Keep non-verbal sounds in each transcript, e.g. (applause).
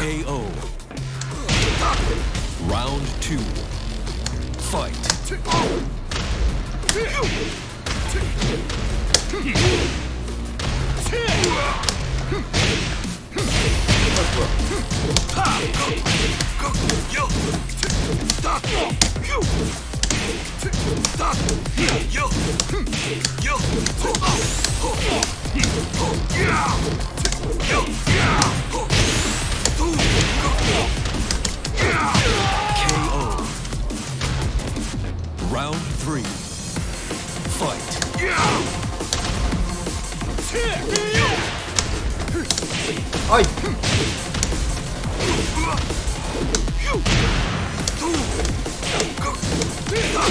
KO. Round two. Fight. Ha! Round three. Fight. 아 Yeah!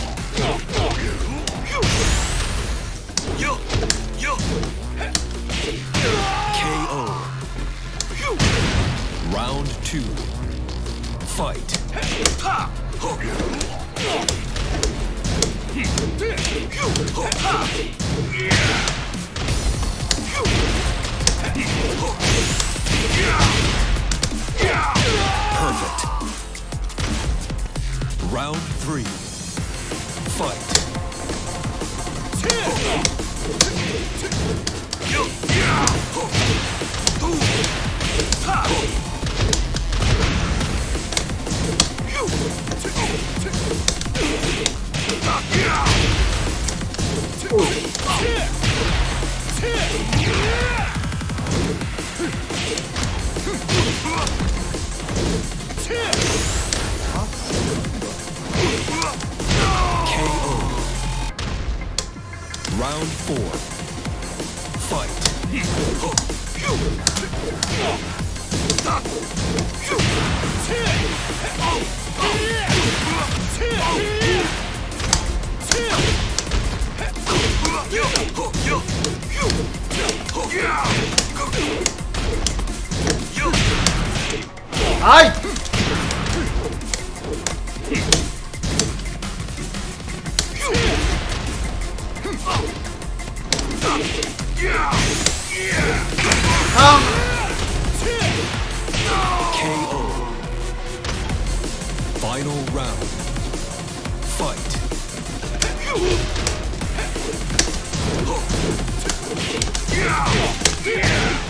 KO. Round two. Fight. Perfect. Round three. Fight. Round four. Fight. 아이 Final round. Fight. (laughs)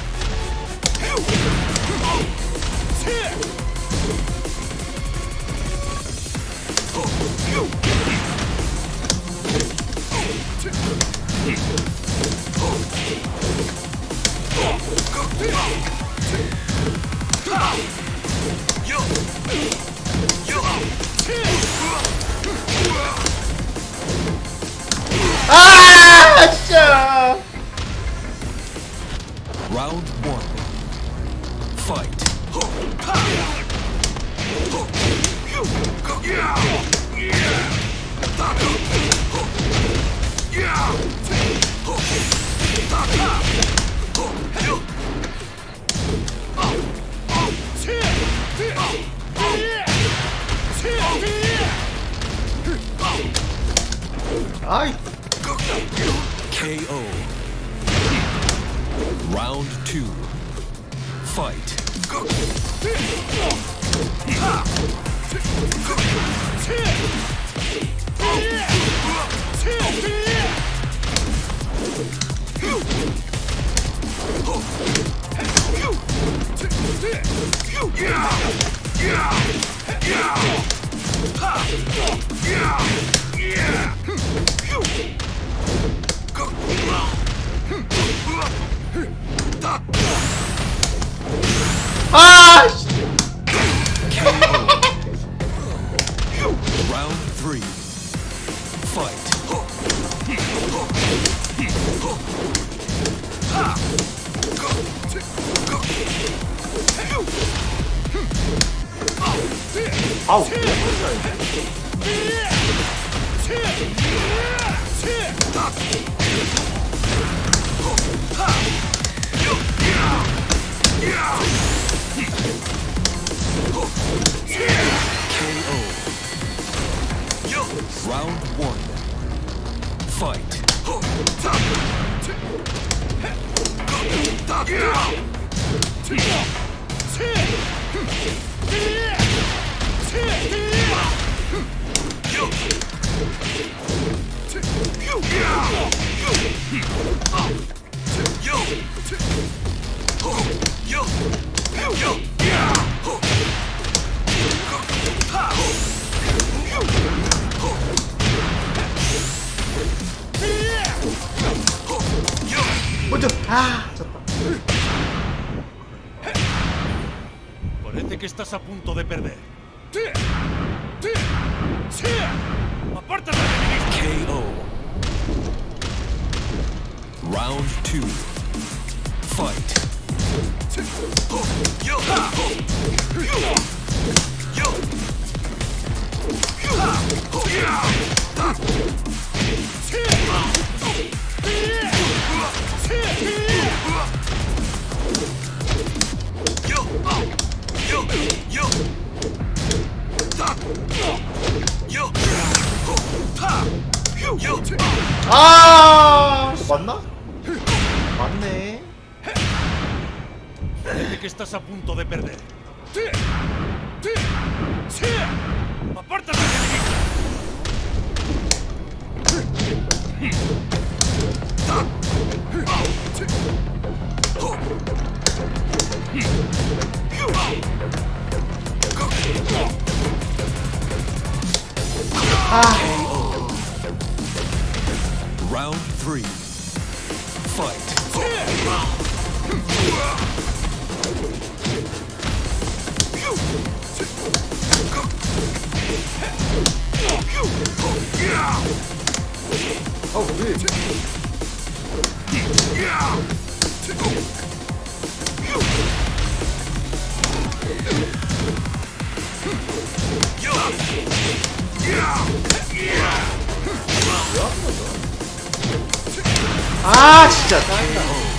아이. KO. Round 2. Fight. Ha! Ah! Round three. Fight. Oh. 먼저. 아 que estás a punto de perder. ¡Apártate de mí! KO. Round two. Fight. 아 맞나? 맞네 Parece que estás a punto de perder. ¡Apártate de mí! Round 아 진짜. 짱이다